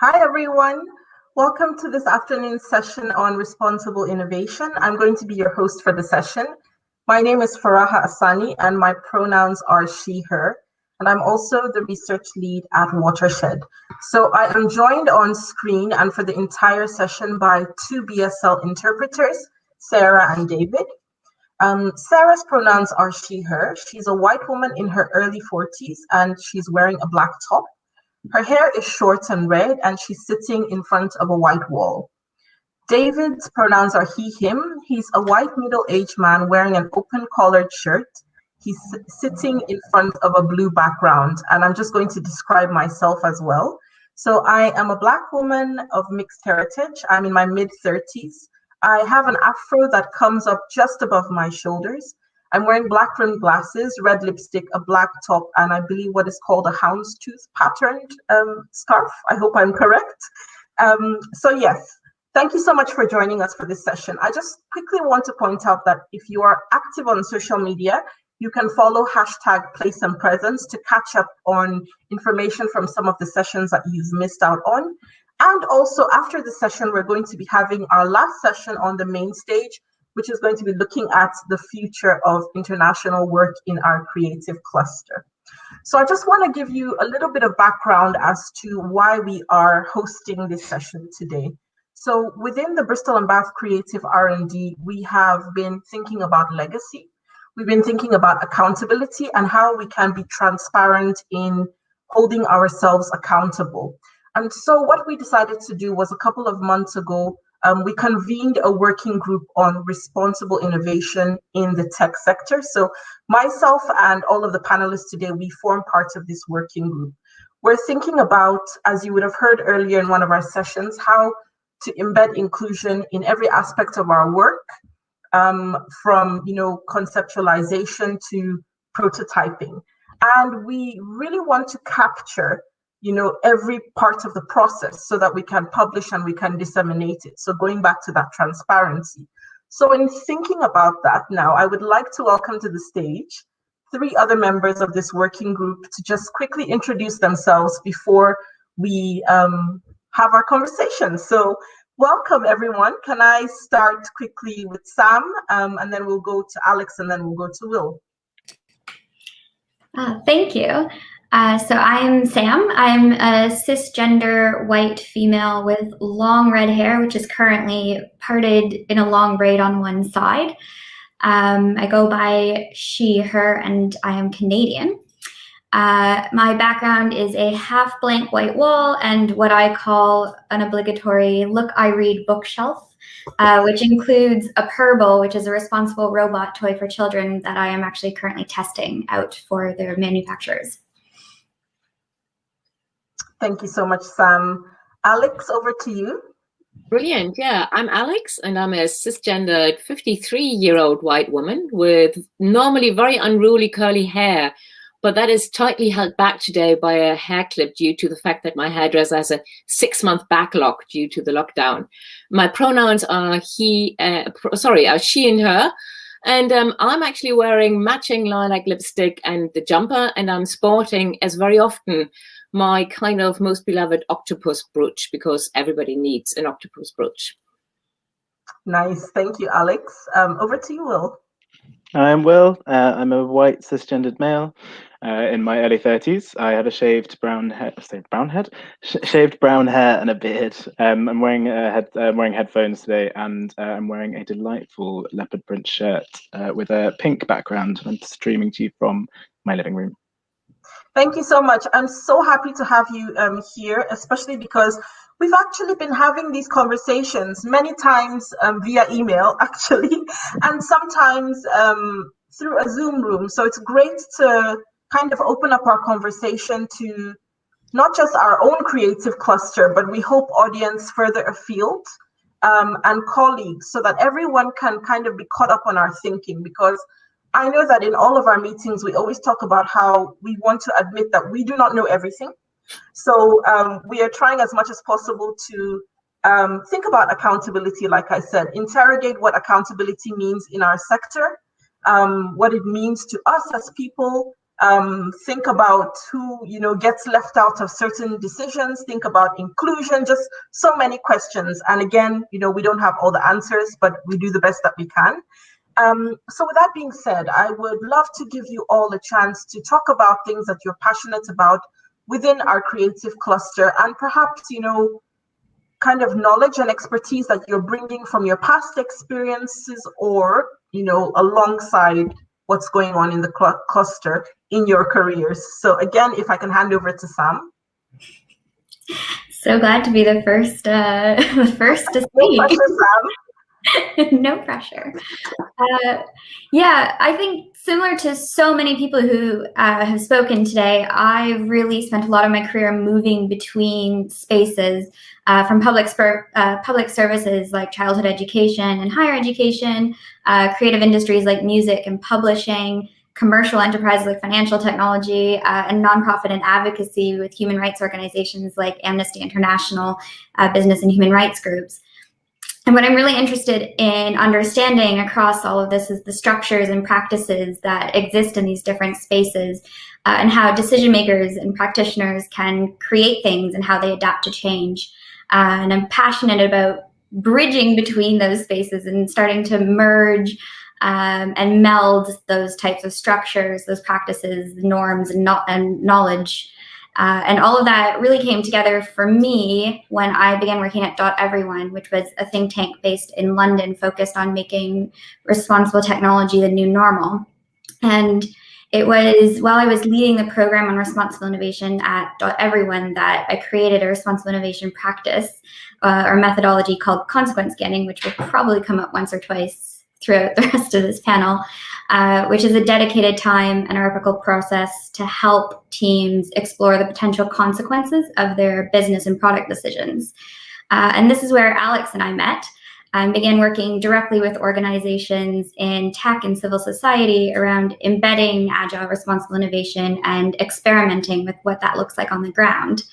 Hi, everyone. Welcome to this afternoon's session on responsible innovation. I'm going to be your host for the session. My name is Faraha Asani, and my pronouns are she, her. And I'm also the research lead at Watershed. So I am joined on screen and for the entire session by two BSL interpreters, Sarah and David. Um, Sarah's pronouns are she, her. She's a white woman in her early 40s and she's wearing a black top. Her hair is short and red, and she's sitting in front of a white wall. David's pronouns are he, him. He's a white middle aged man wearing an open collared shirt. He's sitting in front of a blue background, and I'm just going to describe myself as well. So, I am a Black woman of mixed heritage. I'm in my mid 30s. I have an afro that comes up just above my shoulders. I'm wearing black rimmed glasses, red lipstick, a black top, and I believe what is called a houndstooth patterned um, scarf. I hope I'm correct. Um, so, yes, thank you so much for joining us for this session. I just quickly want to point out that if you are active on social media, you can follow hashtag place and presence to catch up on information from some of the sessions that you've missed out on. And also after the session, we're going to be having our last session on the main stage, which is going to be looking at the future of international work in our creative cluster. So I just want to give you a little bit of background as to why we are hosting this session today. So within the Bristol and Bath Creative R&D, we have been thinking about legacy. We've been thinking about accountability and how we can be transparent in holding ourselves accountable. And so what we decided to do was a couple of months ago, um, we convened a working group on responsible innovation in the tech sector. So myself and all of the panelists today, we form part of this working group. We're thinking about, as you would have heard earlier in one of our sessions, how to embed inclusion in every aspect of our work, um, from you know conceptualization to prototyping. And we really want to capture you know, every part of the process so that we can publish and we can disseminate it. So going back to that transparency. So in thinking about that now, I would like to welcome to the stage three other members of this working group to just quickly introduce themselves before we um, have our conversation. So welcome everyone. Can I start quickly with Sam um, and then we'll go to Alex and then we'll go to Will. Uh, thank you. Uh, so I'm Sam. I'm a cisgender white female with long red hair, which is currently parted in a long braid on one side. Um, I go by she, her, and I am Canadian. Uh, my background is a half blank white wall and what I call an obligatory look I read bookshelf, uh, which includes a Purble, which is a responsible robot toy for children that I am actually currently testing out for their manufacturers. Thank you so much, Sam. Alex, over to you. Brilliant. Yeah, I'm Alex, and I'm a cisgendered 53 year old white woman with normally very unruly curly hair. But that is tightly held back today by a hair clip due to the fact that my hairdresser has a six month backlog due to the lockdown. My pronouns are he, uh, sorry, are she and her. And um, I'm actually wearing matching lilac lipstick and the jumper, and I'm sporting, as very often, my kind of most beloved octopus brooch because everybody needs an octopus brooch. Nice. Thank you, Alex. Um, over to you, Will. I'm Will. Uh, I'm a white cisgendered male uh, in my early 30s. I have a shaved brown head, brown head, Sh shaved brown hair and a beard. Um, I'm wearing a head, uh, I'm wearing headphones today, and uh, I'm wearing a delightful leopard print shirt uh, with a pink background. I'm streaming to you from my living room. Thank you so much. I'm so happy to have you um, here, especially because we've actually been having these conversations many times um, via email, actually, and sometimes um, through a Zoom room. So it's great to kind of open up our conversation to not just our own creative cluster, but we hope audience further afield um, and colleagues so that everyone can kind of be caught up on our thinking because I know that in all of our meetings, we always talk about how we want to admit that we do not know everything. So um, we are trying as much as possible to um, think about accountability, like I said, interrogate what accountability means in our sector, um, what it means to us as people, um, think about who you know gets left out of certain decisions think about inclusion just so many questions and again you know we don't have all the answers but we do the best that we can um, so with that being said i would love to give you all a chance to talk about things that you're passionate about within our creative cluster and perhaps you know kind of knowledge and expertise that you're bringing from your past experiences or you know alongside what's going on in the cl cluster in your careers. So again, if I can hand over to Sam. So glad to be the first, uh, the first to speak. No pressure. Uh, yeah, I think similar to so many people who uh, have spoken today, I've really spent a lot of my career moving between spaces uh, from public, uh, public services like childhood education and higher education, uh, creative industries like music and publishing, commercial enterprises like financial technology, uh, and nonprofit and advocacy with human rights organizations like Amnesty International, uh, business and human rights groups. And what I'm really interested in understanding across all of this is the structures and practices that exist in these different spaces uh, and how decision makers and practitioners can create things and how they adapt to change. Uh, and I'm passionate about bridging between those spaces and starting to merge um, and meld those types of structures, those practices, norms, and, no and knowledge. Uh, and all of that really came together for me when I began working at Dot Everyone, which was a think tank based in London focused on making responsible technology the new normal. And it was while I was leading the program on responsible innovation at Dot Everyone that I created a responsible innovation practice uh, or methodology called consequence scanning, which will probably come up once or twice throughout the rest of this panel, uh, which is a dedicated time and a reciprocal process to help teams explore the potential consequences of their business and product decisions. Uh, and this is where Alex and I met and began working directly with organizations in tech and civil society around embedding agile responsible innovation and experimenting with what that looks like on the ground,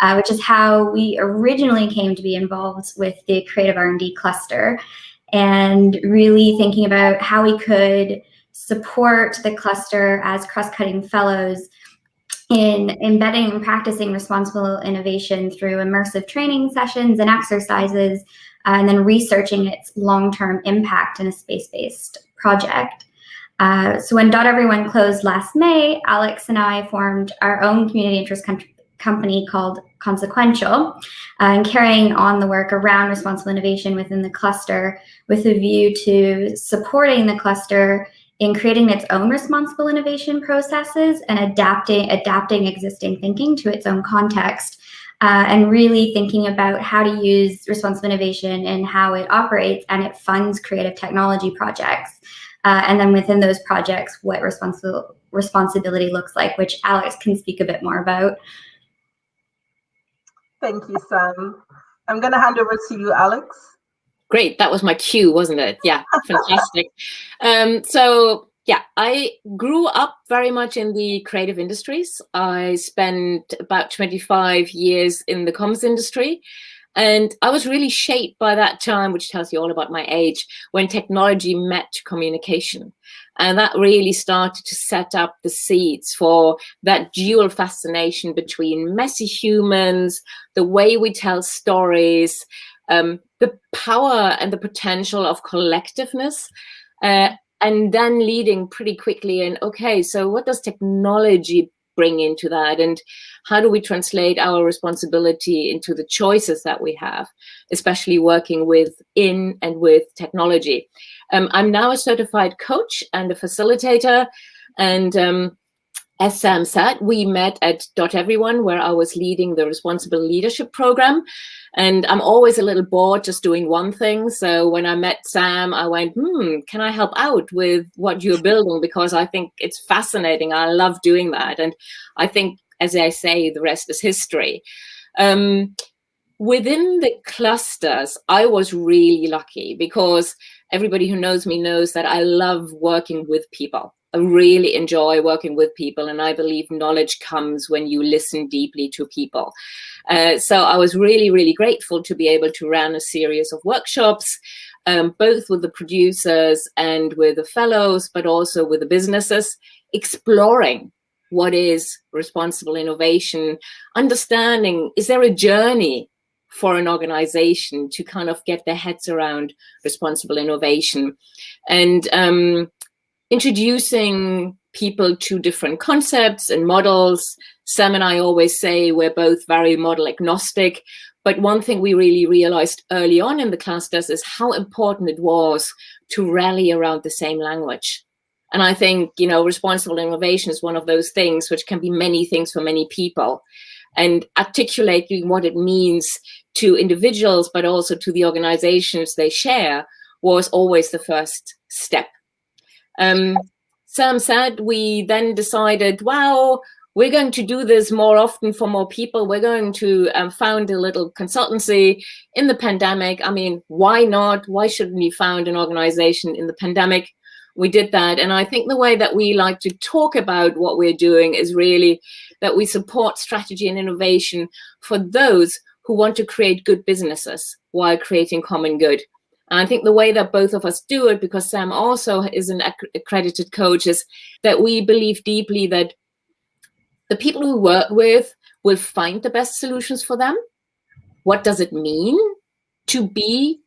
uh, which is how we originally came to be involved with the creative R&D cluster and really thinking about how we could support the cluster as cross-cutting fellows in embedding and practicing responsible innovation through immersive training sessions and exercises uh, and then researching its long-term impact in a space-based project. Uh, so when Dot Everyone closed last May, Alex and I formed our own community interest company called Consequential, uh, and carrying on the work around responsible innovation within the cluster with a view to supporting the cluster in creating its own responsible innovation processes and adapting, adapting existing thinking to its own context uh, and really thinking about how to use responsible innovation and how it operates and it funds creative technology projects. Uh, and then within those projects, what responsible responsibility looks like, which Alex can speak a bit more about. Thank you, Sam. I'm going to hand over to you, Alex. Great, that was my cue, wasn't it? Yeah, fantastic. um, so yeah, I grew up very much in the creative industries. I spent about 25 years in the comms industry. And I was really shaped by that time, which tells you all about my age, when technology met communication. And that really started to set up the seeds for that dual fascination between messy humans, the way we tell stories, um, the power and the potential of collectiveness, uh, and then leading pretty quickly in, okay, so what does technology bring into that? And how do we translate our responsibility into the choices that we have especially working with in and with technology um, i'm now a certified coach and a facilitator and um, as Sam said, we met at Dot Everyone, where I was leading the Responsible Leadership Program. And I'm always a little bored just doing one thing. So when I met Sam, I went, hmm, can I help out with what you're building? Because I think it's fascinating. I love doing that. And I think, as I say, the rest is history. Um, within the clusters, I was really lucky because everybody who knows me knows that I love working with people. I really enjoy working with people and I believe knowledge comes when you listen deeply to people. Uh, so I was really, really grateful to be able to run a series of workshops, um, both with the producers and with the fellows, but also with the businesses, exploring what is responsible innovation, understanding, is there a journey for an organization to kind of get their heads around responsible innovation and um, introducing people to different concepts and models. Sam and I always say we're both very model agnostic, but one thing we really realized early on in the clusters is how important it was to rally around the same language. And I think, you know, responsible innovation is one of those things which can be many things for many people. And articulating what it means to individuals, but also to the organizations they share was always the first step. Um, Sam said we then decided, wow, we're going to do this more often for more people. We're going to um, found a little consultancy in the pandemic. I mean, why not? Why shouldn't we found an organization in the pandemic? We did that. And I think the way that we like to talk about what we're doing is really that we support strategy and innovation for those who want to create good businesses while creating common good. And I think the way that both of us do it, because Sam also is an accredited coach, is that we believe deeply that the people we work with will find the best solutions for them. What does it mean to be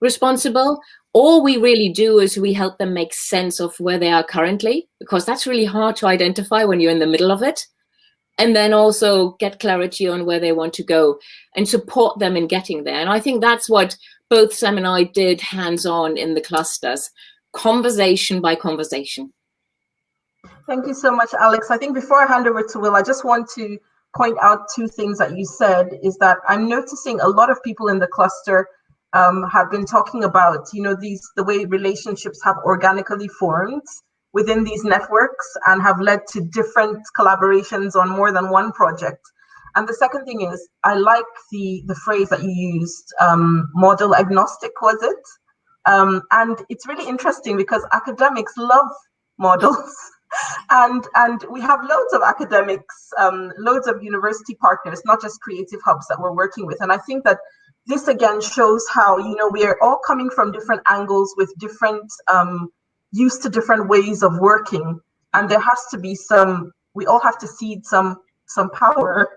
responsible? All we really do is we help them make sense of where they are currently, because that's really hard to identify when you're in the middle of it and then also get clarity on where they want to go and support them in getting there. And I think that's what both Sam and I did hands-on in the clusters, conversation by conversation. Thank you so much, Alex. I think before I hand over to Will, I just want to point out two things that you said is that I'm noticing a lot of people in the cluster um, have been talking about, you know, these the way relationships have organically formed within these networks and have led to different collaborations on more than one project. And the second thing is, I like the, the phrase that you used, um, model agnostic, was it? Um, and it's really interesting because academics love models. and and we have loads of academics, um, loads of university partners, not just creative hubs that we're working with. And I think that this again shows how, you know, we are all coming from different angles with different um, used to different ways of working and there has to be some we all have to cede some some power.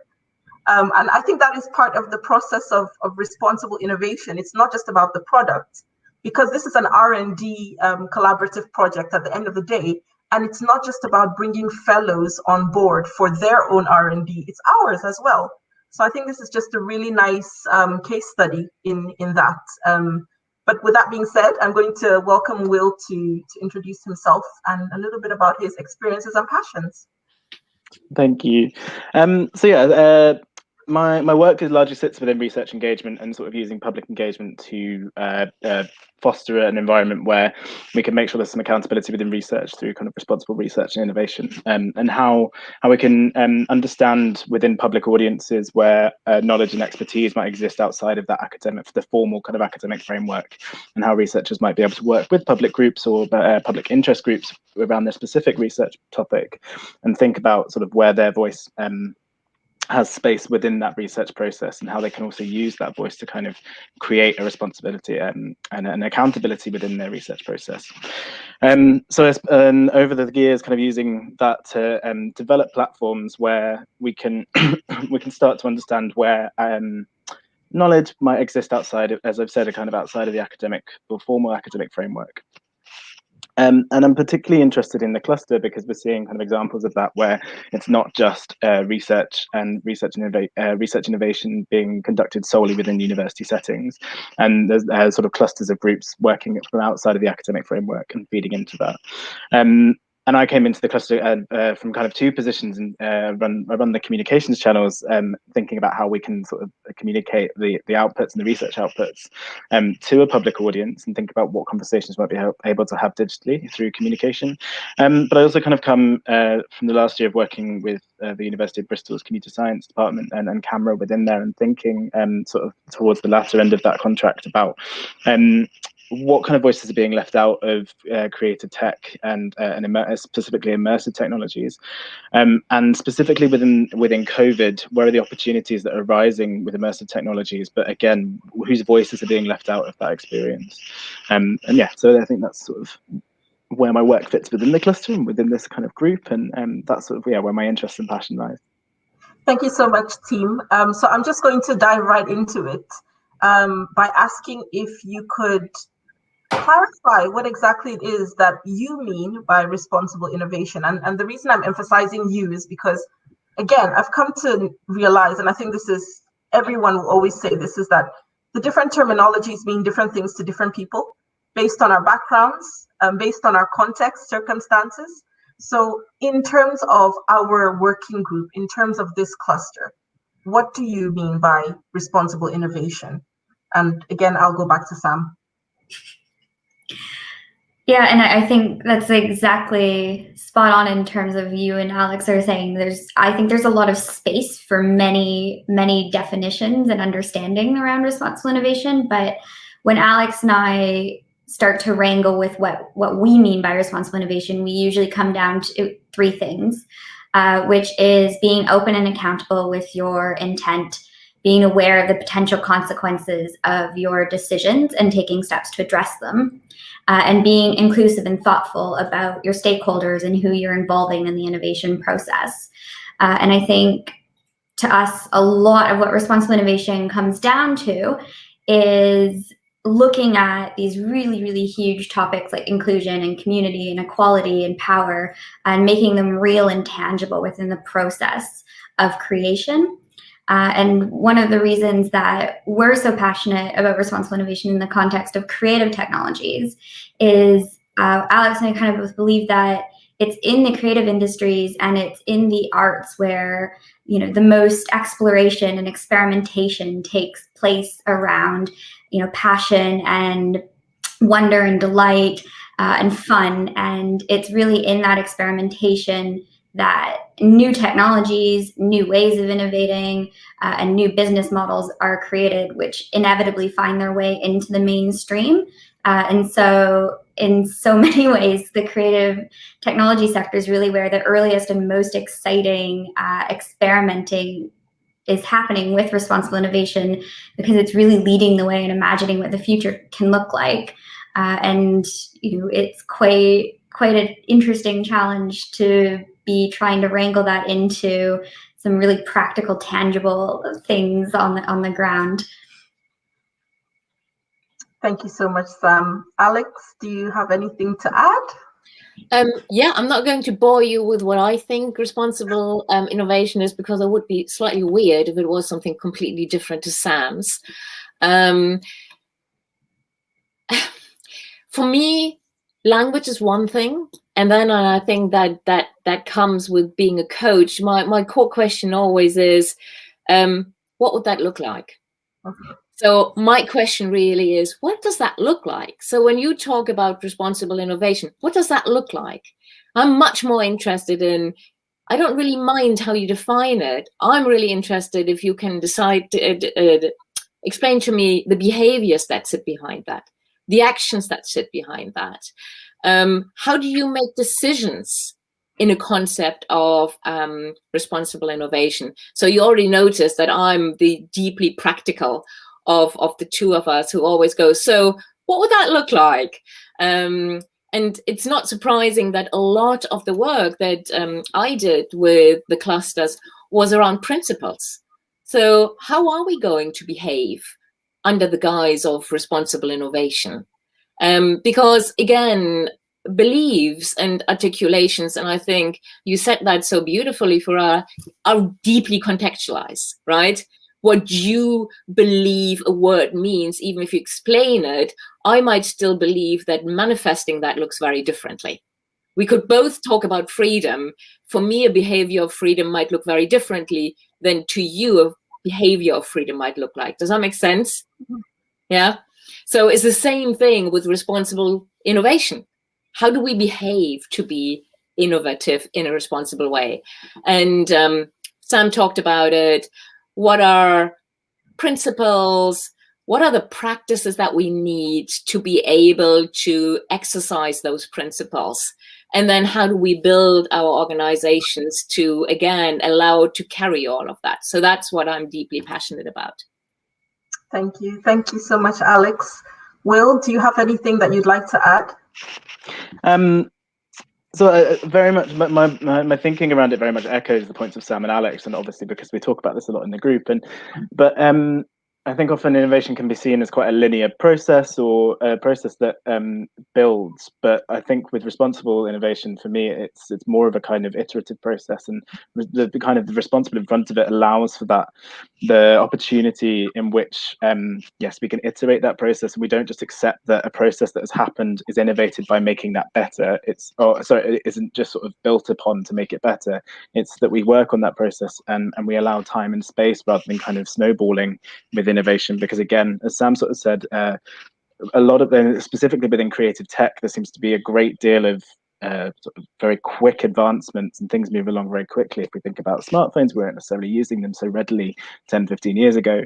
Um, and i think that is part of the process of, of responsible innovation. It's not just about the product because this is an r&d um, collaborative project at the end of the day and it's not just about bringing fellows on board for their own r&d it's ours as well. So i think this is just a really nice um, case study in in that um, but with that being said, I'm going to welcome Will to, to introduce himself and a little bit about his experiences and passions. Thank you. Um, so yeah, uh, my my work is largely sits within research engagement and sort of using public engagement to uh, uh, foster an environment where we can make sure there's some accountability within research through kind of responsible research and innovation, um, and how how we can um, understand within public audiences where uh, knowledge and expertise might exist outside of that academic, the formal kind of academic framework, and how researchers might be able to work with public groups or uh, public interest groups around their specific research topic, and think about sort of where their voice um, has space within that research process and how they can also use that voice to kind of create a responsibility and, and an accountability within their research process. Um, so um, over the years, kind of using that to um, develop platforms where we can we can start to understand where um, knowledge might exist outside of, as I've said, a kind of outside of the academic or formal academic framework. Um, and I'm particularly interested in the cluster because we're seeing kind of examples of that where it's not just uh, research and research, innova uh, research innovation being conducted solely within university settings. And there's uh, sort of clusters of groups working from outside of the academic framework and feeding into that. Um, and I came into the cluster uh, uh, from kind of two positions and uh, run I run the communications channels, um, thinking about how we can sort of communicate the the outputs and the research outputs um, to a public audience and think about what conversations might be able to have digitally through communication. Um, but I also kind of come uh, from the last year of working with uh, the University of Bristol's computer science department and, and CAMRA within there and thinking um, sort of towards the latter end of that contract about um, what kind of voices are being left out of uh, creative tech and uh, and immer specifically immersive technologies, um, and specifically within within COVID, where are the opportunities that are rising with immersive technologies? But again, whose voices are being left out of that experience? Um, and yeah, so I think that's sort of where my work fits within the cluster and within this kind of group, and um, that's sort of yeah where my interest and passion lies. Thank you so much, team. Um, so I'm just going to dive right into it um, by asking if you could clarify what exactly it is that you mean by responsible innovation. And, and the reason I'm emphasizing you is because, again, I've come to realize, and I think this is, everyone will always say this, is that the different terminologies mean different things to different people based on our backgrounds, um, based on our context, circumstances. So in terms of our working group, in terms of this cluster, what do you mean by responsible innovation? And again, I'll go back to Sam. Yeah, and I think that's exactly spot on in terms of you and Alex are saying. There's, I think there's a lot of space for many, many definitions and understanding around responsible innovation. But when Alex and I start to wrangle with what what we mean by responsible innovation, we usually come down to three things, uh, which is being open and accountable with your intent, being aware of the potential consequences of your decisions and taking steps to address them, uh, and being inclusive and thoughtful about your stakeholders and who you're involving in the innovation process. Uh, and I think to us, a lot of what responsible innovation comes down to is looking at these really, really huge topics like inclusion and community and equality and power and making them real and tangible within the process of creation. Uh, and one of the reasons that we're so passionate about responsible innovation in the context of creative technologies is uh, Alex and I kind of both believe that it's in the creative industries and it's in the arts where you know the most exploration and experimentation takes place around you know passion and wonder and delight uh, and fun. And it's really in that experimentation that new technologies, new ways of innovating, uh, and new business models are created, which inevitably find their way into the mainstream. Uh, and so in so many ways, the creative technology sector is really where the earliest and most exciting uh, experimenting is happening with responsible innovation because it's really leading the way and imagining what the future can look like. Uh, and you know, it's quite quite an interesting challenge to be trying to wrangle that into some really practical, tangible things on the on the ground. Thank you so much, Sam. Alex, do you have anything to add? Um, yeah, I'm not going to bore you with what I think responsible um, innovation is because it would be slightly weird if it was something completely different to Sam's. Um, for me, language is one thing, and then I think that that that comes with being a coach. My my core question always is, um, what would that look like? Okay. So my question really is, what does that look like? So when you talk about responsible innovation, what does that look like? I'm much more interested in, I don't really mind how you define it. I'm really interested if you can decide to uh, uh, explain to me the behaviors that sit behind that, the actions that sit behind that. Um, how do you make decisions in a concept of um, responsible innovation? So you already noticed that I'm the deeply practical of, of the two of us who always go, so what would that look like? Um, and it's not surprising that a lot of the work that um, I did with the clusters was around principles. So how are we going to behave under the guise of responsible innovation? Um, because again, beliefs and articulations, and I think you said that so beautifully for our, are deeply contextualized, right? what you believe a word means, even if you explain it, I might still believe that manifesting that looks very differently. We could both talk about freedom. For me, a behavior of freedom might look very differently than to you, a behavior of freedom might look like. Does that make sense? Mm -hmm. Yeah. So it's the same thing with responsible innovation. How do we behave to be innovative in a responsible way? And um, Sam talked about it what are principles, what are the practices that we need to be able to exercise those principles? And then how do we build our organizations to, again, allow to carry all of that? So that's what I'm deeply passionate about. Thank you. Thank you so much, Alex. Will, do you have anything that you'd like to add? Um, so uh, very much my, my my thinking around it very much echoes the points of Sam and Alex, and obviously because we talk about this a lot in the group. And but um, I think often innovation can be seen as quite a linear process or a process that um, builds. But I think with responsible innovation, for me, it's it's more of a kind of iterative process, and the, the kind of the responsible in front of it allows for that the opportunity in which um, yes, we can iterate that process, and we don't just accept that a process that has happened is innovated by making that better. It's oh sorry, it isn't just sort of built upon to make it better. It's that we work on that process and and we allow time and space rather than kind of snowballing within innovation because again as sam sort of said uh, a lot of them specifically within creative tech there seems to be a great deal of uh, sort of very quick advancements and things move along very quickly. If we think about smartphones, we weren't necessarily using them so readily 10, 15 years ago.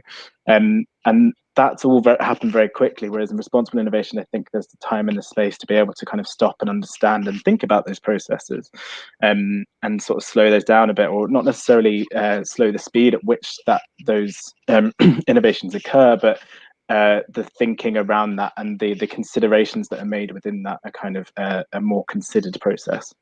Um, and that's all happened very quickly. Whereas in responsible innovation, I think there's the time and the space to be able to kind of stop and understand and think about those processes um, and sort of slow those down a bit, or not necessarily uh, slow the speed at which that those um, innovations occur, but uh, the thinking around that and the the considerations that are made within that are kind of uh, a more considered process.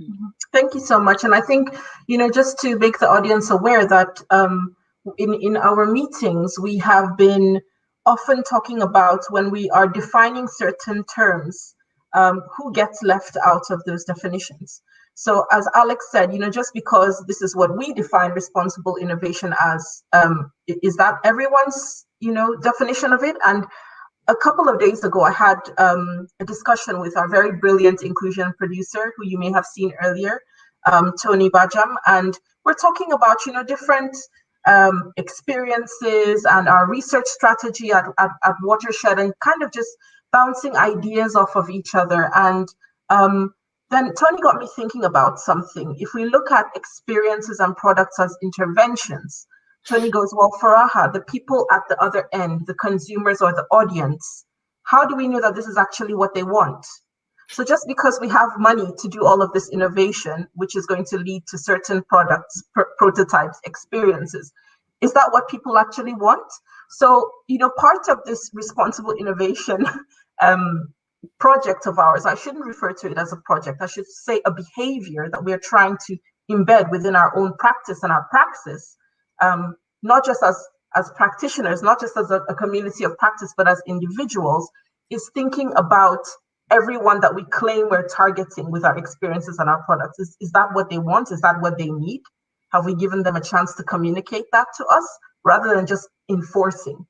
Mm-hmm. Thank you so much. And I think, you know, just to make the audience aware that um, in, in our meetings, we have been often talking about when we are defining certain terms, um, who gets left out of those definitions. So as Alex said, you know, just because this is what we define responsible innovation as, um, is that everyone's, you know, definition of it? And a couple of days ago, I had um, a discussion with our very brilliant inclusion producer, who you may have seen earlier, um, Tony Bajam, and we're talking about, you know, different um, experiences and our research strategy at, at, at, Watershed and kind of just bouncing ideas off of each other. And um, then Tony got me thinking about something. If we look at experiences and products as interventions, Tony goes, well, Faraha, the people at the other end, the consumers or the audience, how do we know that this is actually what they want? So just because we have money to do all of this innovation, which is going to lead to certain products, pr prototypes, experiences, is that what people actually want? So, you know, part of this responsible innovation um, project of ours, I shouldn't refer to it as a project, I should say a behavior that we are trying to embed within our own practice and our praxis, um, not just as, as practitioners, not just as a, a community of practice, but as individuals, is thinking about everyone that we claim we're targeting with our experiences and our products. Is, is that what they want? Is that what they need? Have we given them a chance to communicate that to us rather than just enforcing?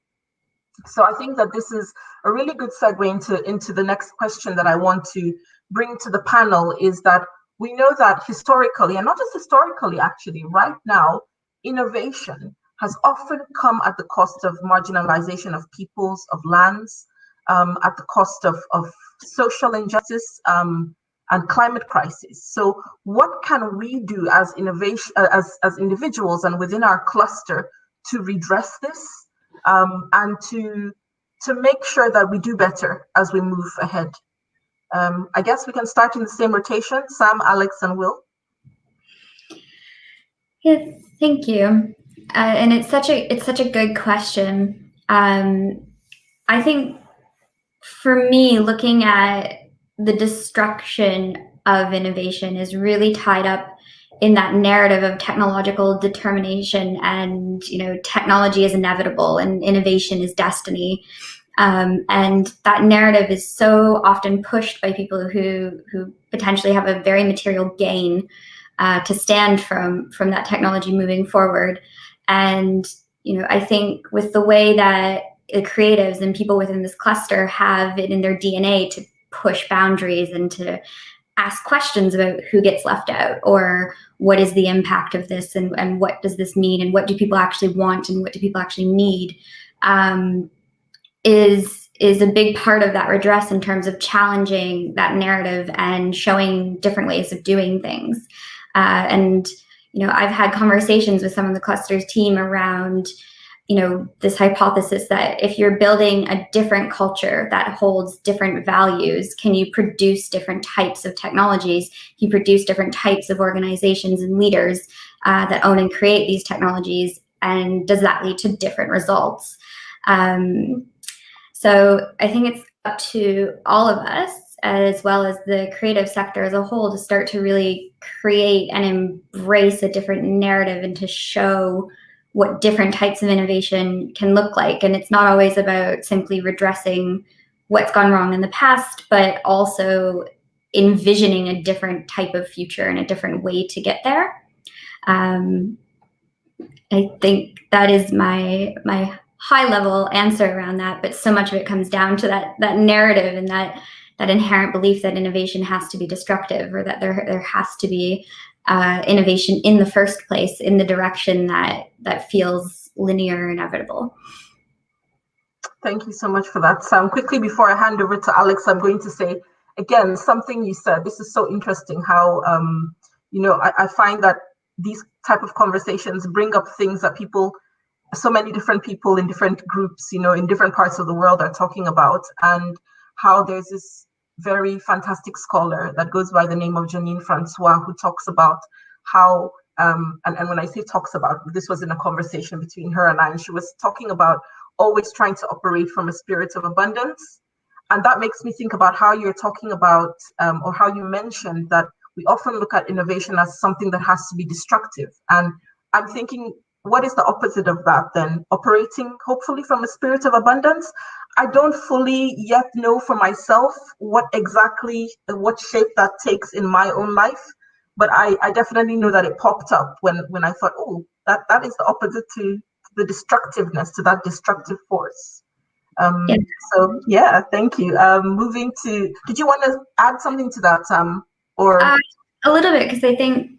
So I think that this is a really good segue into, into the next question that I want to bring to the panel is that we know that historically, and not just historically, actually, right now, innovation has often come at the cost of marginalization of peoples, of lands, um, at the cost of, of social injustice um, and climate crisis. So what can we do as innovation, uh, as, as individuals and within our cluster to redress this um, and to, to make sure that we do better as we move ahead? Um, I guess we can start in the same rotation, Sam, Alex, and Will. Yes, thank you. Uh, and it's such a it's such a good question. Um, I think for me, looking at the destruction of innovation is really tied up in that narrative of technological determination and you know technology is inevitable and innovation is destiny. Um, and that narrative is so often pushed by people who who potentially have a very material gain uh, to stand from from that technology moving forward. And you know i think with the way that the creatives and people within this cluster have it in their DNA to push boundaries and to ask questions about who gets left out or what is the impact of this and, and what does this mean and what do people actually want and what do people actually need um, is is a big part of that redress in terms of challenging that narrative and showing different ways of doing things. Uh, and you know, I've had conversations with some of the clusters team around you know, this hypothesis that if you're building a different culture that holds different values, can you produce different types of technologies? Can you produce different types of organizations and leaders uh, that own and create these technologies? And does that lead to different results? Um, so I think it's up to all of us as well as the creative sector as a whole to start to really create and embrace a different narrative and to show what different types of innovation can look like. And it's not always about simply redressing what's gone wrong in the past, but also envisioning a different type of future and a different way to get there. Um, I think that is my my high level answer around that, but so much of it comes down to that that narrative and that that inherent belief that innovation has to be destructive or that there there has to be uh, innovation in the first place in the direction that that feels linear and inevitable. Thank you so much for that, Sam. Quickly before I hand over to Alex, I'm going to say again something you said. This is so interesting. How um, you know I, I find that these type of conversations bring up things that people so many different people in different groups you know in different parts of the world are talking about and how there's this very fantastic scholar that goes by the name of Janine Francois who talks about how um, and, and when I say talks about this was in a conversation between her and I and she was talking about always trying to operate from a spirit of abundance and that makes me think about how you're talking about um, or how you mentioned that we often look at innovation as something that has to be destructive. And I'm thinking, what is the opposite of that then? Operating hopefully from a spirit of abundance. I don't fully yet know for myself what exactly, what shape that takes in my own life. But I, I definitely know that it popped up when, when I thought, oh, that, that is the opposite to the destructiveness, to that destructive force. Um, yeah. So yeah, thank you. Um, moving to, did you want to add something to that, um, or uh, a little bit because I think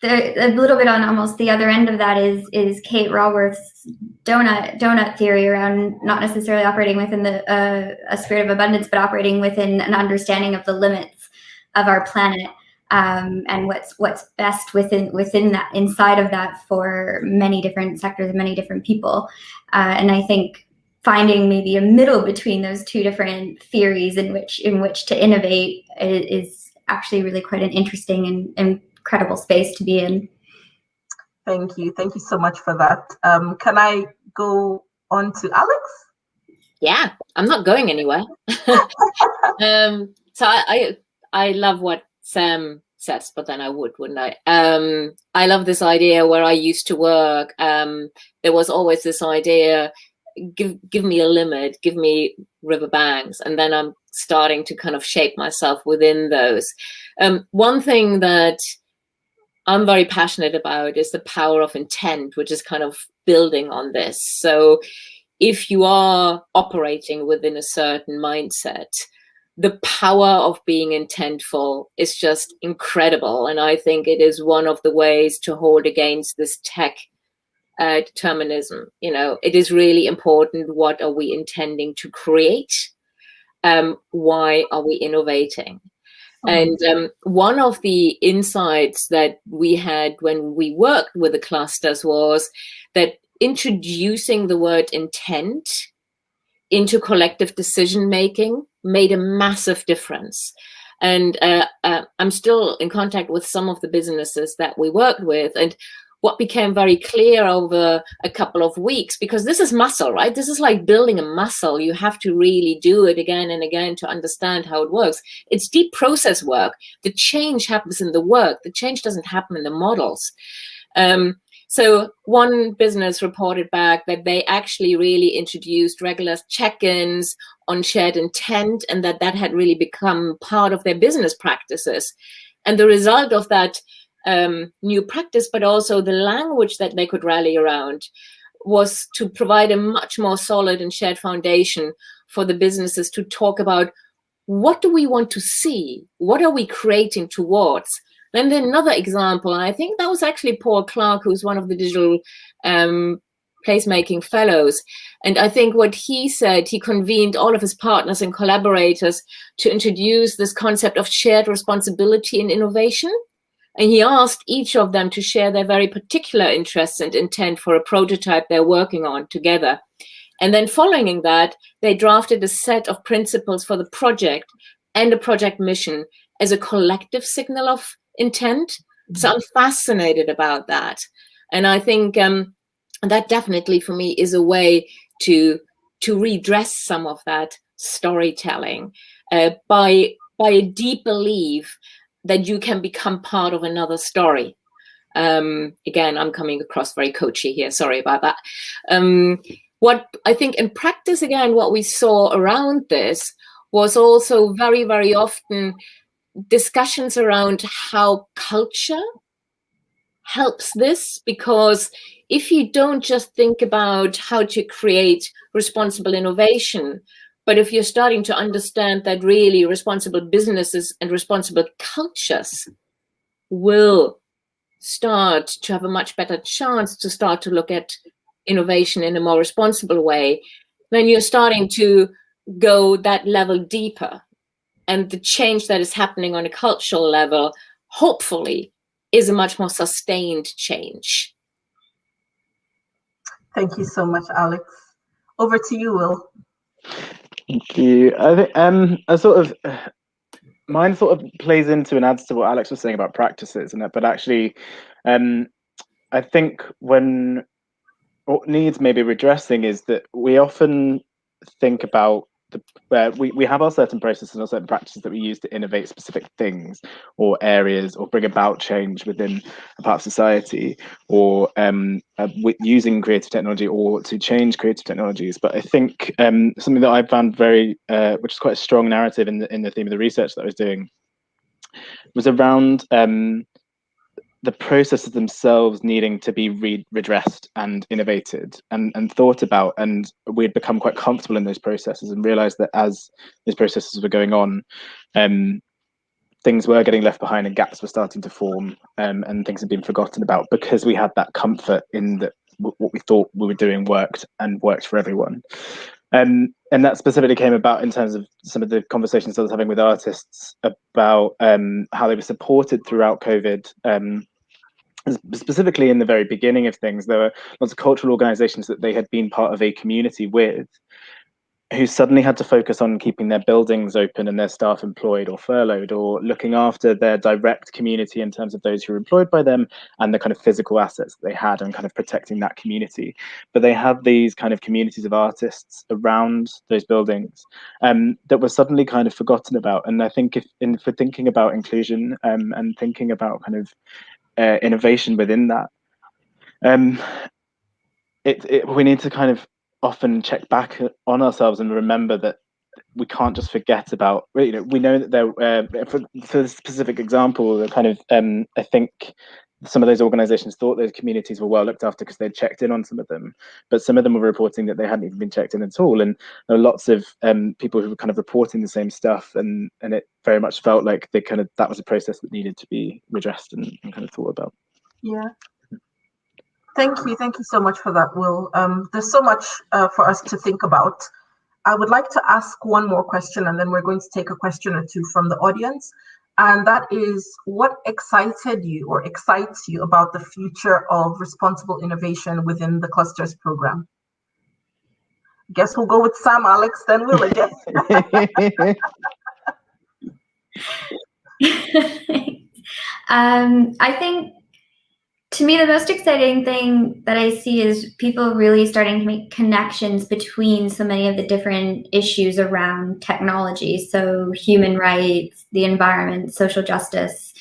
the, a little bit on almost the other end of that is is Kate Raworth's donut donut theory around not necessarily operating within the uh, a spirit of abundance, but operating within an understanding of the limits of our planet um, and what's what's best within within that inside of that for many different sectors and many different people. Uh, and I think finding maybe a middle between those two different theories in which in which to innovate is actually really quite an interesting and incredible space to be in. Thank you. Thank you so much for that. Um, can I go on to Alex? Yeah, I'm not going anywhere. um, so I, I, I love what Sam says, but then I would, wouldn't I? Um, I love this idea where I used to work. Um, there was always this idea give give me a limit, give me river banks, and then I'm starting to kind of shape myself within those. Um, one thing that I'm very passionate about is the power of intent, which is kind of building on this. So if you are operating within a certain mindset, the power of being intentful is just incredible. And I think it is one of the ways to hold against this tech uh, determinism. You know, it is really important. What are we intending to create? Um, why are we innovating? Oh. And um, one of the insights that we had when we worked with the clusters was that introducing the word intent into collective decision making made a massive difference. And uh, uh, I'm still in contact with some of the businesses that we worked with. And what became very clear over a couple of weeks because this is muscle right? This is like building a muscle. You have to really do it again and again to understand how it works. It's deep process work. The change happens in the work. The change doesn't happen in the models. Um, so one business reported back that they actually really introduced regular check-ins on shared intent and that that had really become part of their business practices. And the result of that um, new practice, but also the language that they could rally around was to provide a much more solid and shared foundation for the businesses to talk about what do we want to see? What are we creating towards? Then another example, and I think that was actually Paul Clark, who's one of the digital um, placemaking fellows. And I think what he said, he convened all of his partners and collaborators to introduce this concept of shared responsibility in innovation. And he asked each of them to share their very particular interests and intent for a prototype they're working on together. And then following that, they drafted a set of principles for the project and a project mission as a collective signal of intent. So I'm fascinated about that. And I think um, that definitely for me is a way to, to redress some of that storytelling uh, by by a deep belief that you can become part of another story. Um, again, I'm coming across very coachy here. Sorry about that. Um, what I think in practice, again, what we saw around this was also very, very often discussions around how culture helps this because if you don't just think about how to create responsible innovation, but if you're starting to understand that really responsible businesses and responsible cultures will start to have a much better chance to start to look at innovation in a more responsible way, then you're starting to go that level deeper. And the change that is happening on a cultural level, hopefully, is a much more sustained change. Thank you so much, Alex. Over to you, Will. Thank you. I think um, a sort of mine sort of plays into and adds to what Alex was saying about practices, and that, but actually, um, I think when what needs maybe redressing is that we often think about the, we, we have our certain processes and certain practices that we use to innovate specific things or areas or bring about change within a part of society or um, uh, using creative technology or to change creative technologies. But I think um, something that I found very, uh, which is quite a strong narrative in the, in the theme of the research that I was doing, was around um, the processes themselves needing to be re redressed and innovated and, and thought about. And we had become quite comfortable in those processes and realized that as those processes were going on, um, things were getting left behind and gaps were starting to form um, and things had been forgotten about because we had that comfort in that what we thought we were doing worked and worked for everyone. Um, and that specifically came about in terms of some of the conversations I was having with artists about um, how they were supported throughout COVID. Um, specifically in the very beginning of things, there were lots of cultural organizations that they had been part of a community with who suddenly had to focus on keeping their buildings open and their staff employed or furloughed or looking after their direct community in terms of those who were employed by them and the kind of physical assets that they had and kind of protecting that community. But they had these kind of communities of artists around those buildings um, that were suddenly kind of forgotten about. And i think if in for thinking about inclusion um, and thinking about kind of uh, innovation within that um, it, it, we need to kind of often check back on ourselves and remember that we can't just forget about you know we know that there uh, for, for the specific example kind of um, i think some of those organizations thought those communities were well looked after because they'd checked in on some of them but some of them were reporting that they hadn't even been checked in at all. And there were lots of um, people who were kind of reporting the same stuff and and it very much felt like they kind of that was a process that needed to be redressed and, and kind of thought about. Yeah Thank you. Thank you so much for that, Will. Um, there's so much uh, for us to think about. I would like to ask one more question, and then we're going to take a question or two from the audience. And that is what excited you or excites you about the future of responsible innovation within the clusters program? I guess we'll go with Sam, Alex, then Will again. um, I think to me, the most exciting thing that I see is people really starting to make connections between so many of the different issues around technology. So, human rights, the environment, social justice,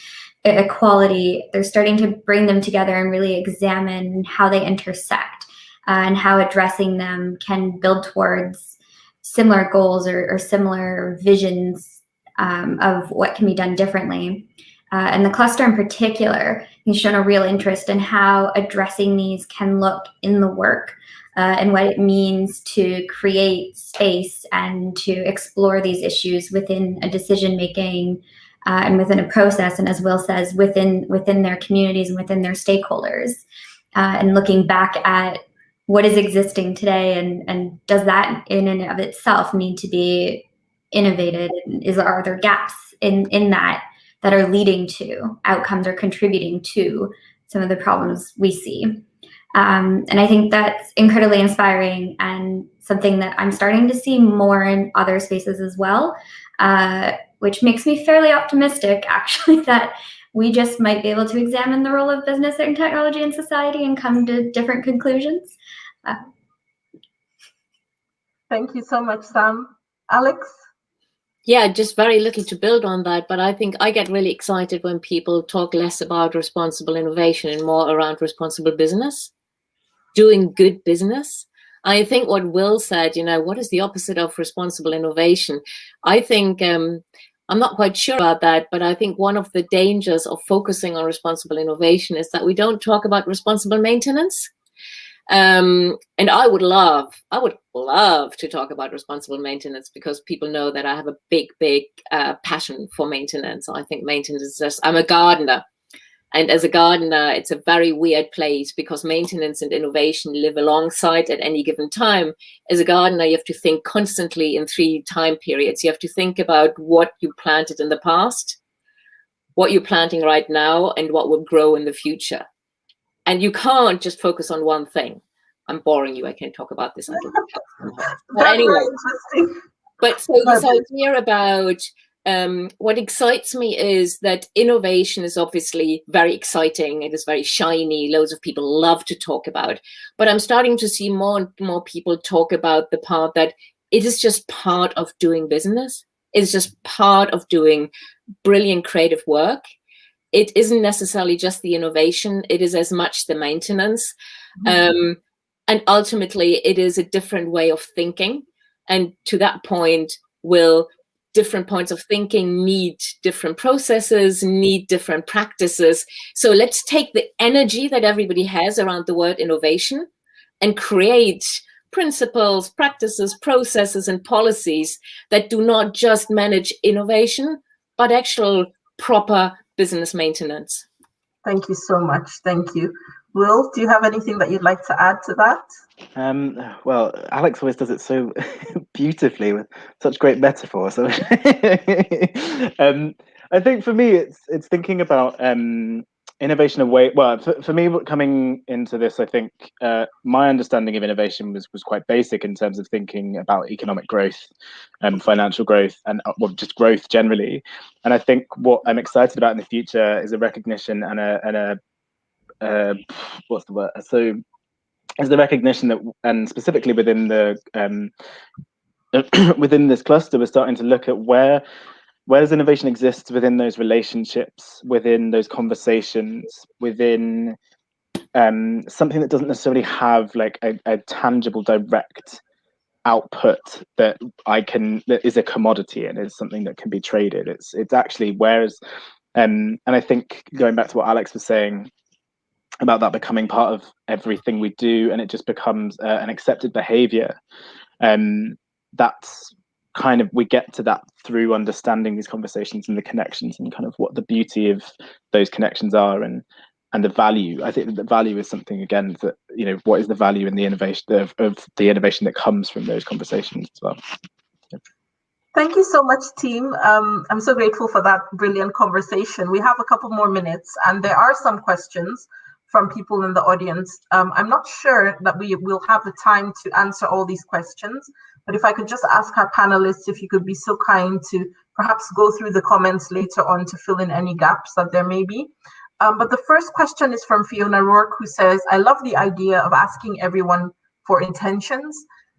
equality. They're starting to bring them together and really examine how they intersect uh, and how addressing them can build towards similar goals or, or similar visions um, of what can be done differently. Uh, and the cluster in particular has shown a real interest in how addressing these can look in the work uh, and what it means to create space and to explore these issues within a decision making uh, and within a process and as will says within within their communities and within their stakeholders uh, and looking back at what is existing today and and does that in and of itself need to be innovated is are there gaps in in that that are leading to outcomes or contributing to some of the problems we see. Um, and I think that's incredibly inspiring and something that I'm starting to see more in other spaces as well, uh, which makes me fairly optimistic actually that we just might be able to examine the role of business and technology in society and come to different conclusions. Uh, Thank you so much, Sam. Alex? Yeah, just very little to build on that. But I think I get really excited when people talk less about responsible innovation and more around responsible business, doing good business. I think what Will said, you know, what is the opposite of responsible innovation? I think um, I'm not quite sure about that, but I think one of the dangers of focusing on responsible innovation is that we don't talk about responsible maintenance. Um, and I would love, I would love to talk about responsible maintenance because people know that I have a big, big uh, passion for maintenance. I think maintenance is just, I'm a gardener. And as a gardener, it's a very weird place because maintenance and innovation live alongside at any given time. As a gardener, you have to think constantly in three time periods. You have to think about what you planted in the past, what you're planting right now, and what will grow in the future. And you can't just focus on one thing. I'm boring you. I can't talk about this. but anyway, but so this idea about um, what excites me is that innovation is obviously very exciting. It is very shiny. Loads of people love to talk about. But I'm starting to see more and more people talk about the part that it is just part of doing business. It's just part of doing brilliant creative work. It isn't necessarily just the innovation. It is as much the maintenance. Mm -hmm. um, and ultimately, it is a different way of thinking. And to that point, will different points of thinking need different processes, need different practices. So let's take the energy that everybody has around the word innovation and create principles, practices, processes, and policies that do not just manage innovation, but actual proper business maintenance. Thank you so much. Thank you. Will, do you have anything that you'd like to add to that? Um, well, Alex always does it so beautifully with such great metaphors. So, um, I think for me, it's it's thinking about um, innovation away. Well, for, for me, coming into this, I think uh, my understanding of innovation was was quite basic in terms of thinking about economic growth, and financial growth, and uh, well, just growth generally. And I think what I'm excited about in the future is a recognition and a and a uh, what's the word? So is the recognition that, and specifically within the um, within this cluster, we're starting to look at where where does innovation exist within those relationships, within those conversations, within um, something that doesn't necessarily have like a, a tangible, direct output that I can that is a commodity and is something that can be traded. It's it's actually whereas um, and I think going back to what Alex was saying about that becoming part of everything we do and it just becomes uh, an accepted behavior um that's kind of we get to that through understanding these conversations and the connections and kind of what the beauty of those connections are and and the value i think the value is something again that you know what is the value in the innovation of, of the innovation that comes from those conversations as well Thank you so much, team. Um, I'm so grateful for that brilliant conversation. We have a couple more minutes, and there are some questions from people in the audience. Um, I'm not sure that we will have the time to answer all these questions, but if I could just ask our panelists if you could be so kind to perhaps go through the comments later on to fill in any gaps that there may be. Um, but the first question is from Fiona Rourke, who says, I love the idea of asking everyone for intentions.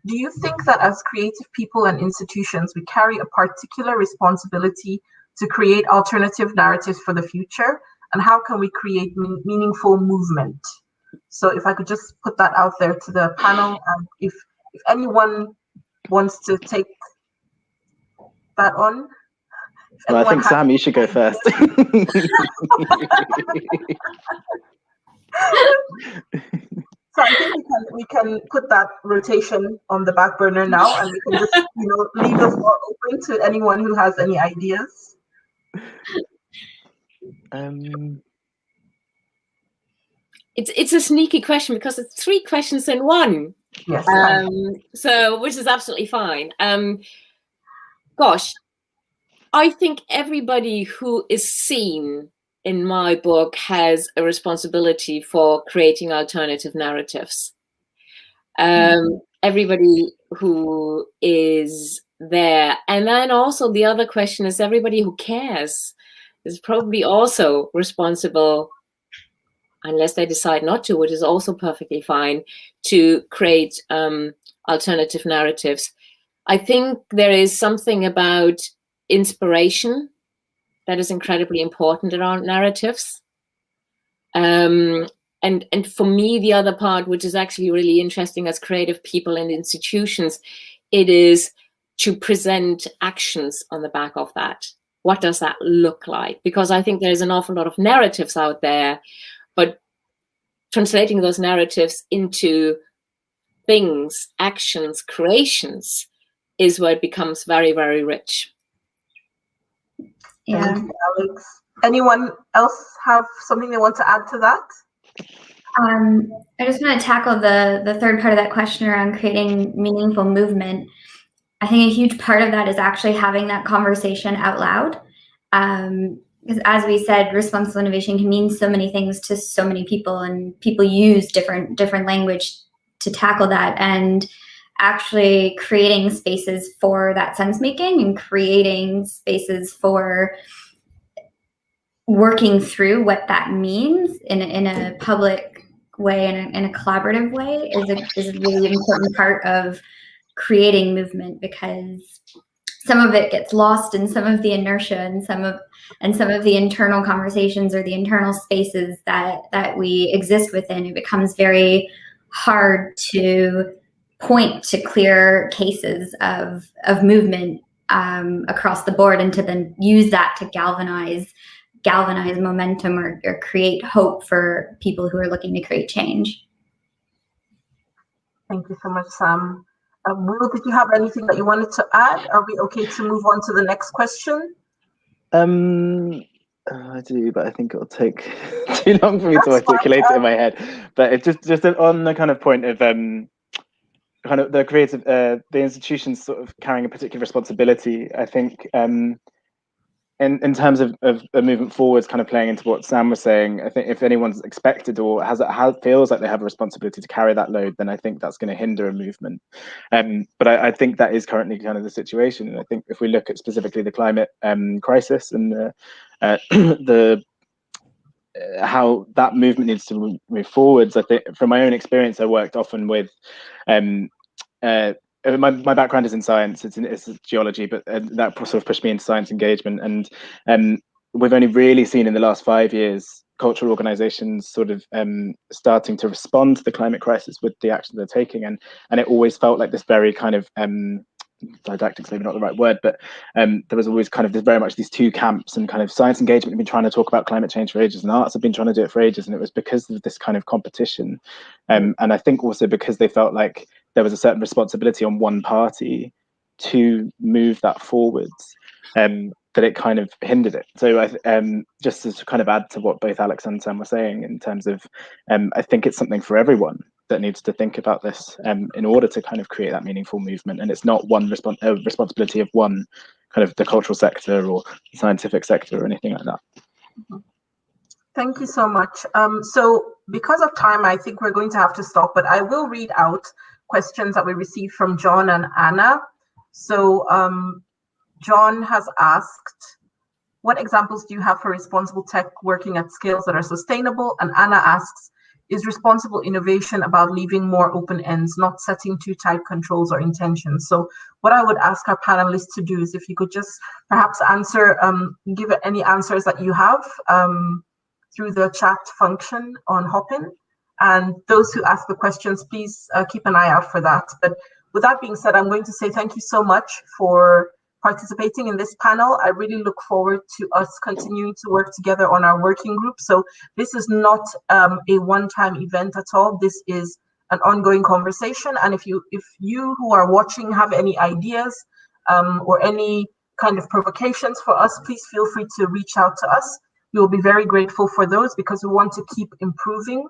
Do you think that as creative people and institutions, we carry a particular responsibility to create alternative narratives for the future? and how can we create meaningful movement? So if I could just put that out there to the panel, um, if, if anyone wants to take that on. Well, I think Sam, you should go first. so I think we can we can put that rotation on the back burner now, and we can just you know leave the floor open to anyone who has any ideas. Um, it's it's a sneaky question because it's three questions in one. Yes. Um, so which is absolutely fine. Um, gosh, I think everybody who is seen in my book has a responsibility for creating alternative narratives. Um, mm. Everybody who is there. And then also the other question is everybody who cares is probably also responsible, unless they decide not to, which is also perfectly fine, to create um, alternative narratives. I think there is something about inspiration that is incredibly important around narratives. Um, and and for me, the other part, which is actually really interesting as creative people and institutions, it is to present actions on the back of that. What does that look like? Because I think there's an awful lot of narratives out there, but translating those narratives into things, actions, creations is where it becomes very, very rich. Yeah. Thank you, Alex. Anyone else have something they want to add to that? Um, I just want to tackle the the third part of that question around creating meaningful movement. I think a huge part of that is actually having that conversation out loud. Um, because as we said, responsible innovation can mean so many things to so many people, and people use different different language to tackle that. And actually creating spaces for that sense making and creating spaces for working through what that means in a, in a public way and in, a, collaborative way is a, is a really important part of creating movement because some of it gets lost in some of the inertia and some of and some of the internal conversations or the internal spaces that that we exist within it becomes very hard to point to clear cases of of movement um, across the board and to then use that to galvanize galvanize momentum or, or create hope for people who are looking to create change. Thank you so much, Sam. Um, Will, did you have anything that you wanted to add? Are we okay to move on to the next question? Um, uh, I do, but I think it'll take too long for me That's to articulate fine. it in my head. But it's just just on the kind of point of um, kind of the creative, uh, the institutions sort of carrying a particular responsibility. I think um, in, in terms of, of a movement forwards, kind of playing into what Sam was saying, I think if anyone's expected or has, has feels like they have a responsibility to carry that load, then I think that's going to hinder a movement. Um, but I, I, think that is currently kind of the situation. And I think if we look at specifically the climate um, crisis and the, uh, the uh, how that movement needs to move forwards, I think from my own experience, I worked often with um, uh, my, my background is in science it's in it's geology but uh, that sort of pushed me into science engagement and um, we've only really seen in the last five years cultural organizations sort of um, starting to respond to the climate crisis with the action they're taking and and it always felt like this very kind of um, didactic's maybe not the right word, but um, there was always kind of this, very much these two camps and kind of science engagement have been trying to talk about climate change for ages and arts have been trying to do it for ages. And it was because of this kind of competition. Um, and I think also because they felt like there was a certain responsibility on one party to move that forwards um, that it kind of hindered it. So I, um, just to kind of add to what both Alex and Sam were saying in terms of, um, I think it's something for everyone that needs to think about this um, in order to kind of create that meaningful movement. And it's not one respons uh, responsibility of one kind of the cultural sector or scientific sector or anything like that. Thank you so much. Um, so because of time, I think we're going to have to stop, but I will read out questions that we received from John and Anna. So um, John has asked, what examples do you have for responsible tech working at scales that are sustainable? And Anna asks, is responsible innovation about leaving more open ends, not setting too tight controls or intentions? So what I would ask our panelists to do is if you could just perhaps answer, um, give any answers that you have um, through the chat function on Hopin. And those who ask the questions, please uh, keep an eye out for that. But with that being said, I'm going to say thank you so much for participating in this panel. I really look forward to us continuing to work together on our working group. So this is not um, a one-time event at all. This is an ongoing conversation. And if you if you who are watching have any ideas um, or any kind of provocations for us, please feel free to reach out to us. We will be very grateful for those because we want to keep improving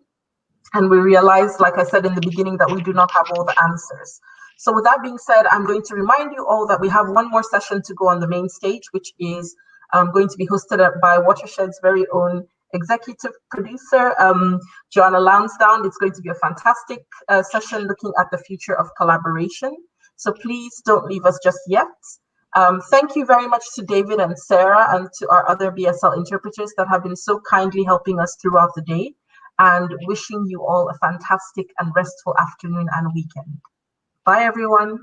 and we realize, like I said in the beginning, that we do not have all the answers. So with that being said, I'm going to remind you all that we have one more session to go on the main stage, which is um, going to be hosted by Watershed's very own executive producer, um, Joanna Lansdowne. It's going to be a fantastic uh, session looking at the future of collaboration. So please don't leave us just yet. Um, thank you very much to David and Sarah and to our other BSL interpreters that have been so kindly helping us throughout the day and wishing you all a fantastic and restful afternoon and weekend. Bye, everyone.